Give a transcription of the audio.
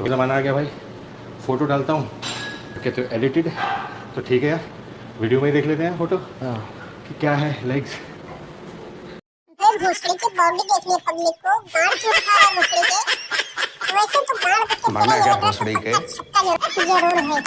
तो ज़माना आ गया भाई। फ़ोटो डालता हूँ। कहते हो एडिटेड तो ठीक है यार। वीडियो में ही देख लेते हैं फ़ोटो हाँ। कि क्या है लाइक्स भाई भोसड़ी की बॉडी देखनी है पब्लिक को। बाढ़ क्यों दिखा रहा है भोसड़ी के? वैसे तो बाढ़ के माना पता क्या लग भोसड़ी तो के? अच्छा ज़रूर है।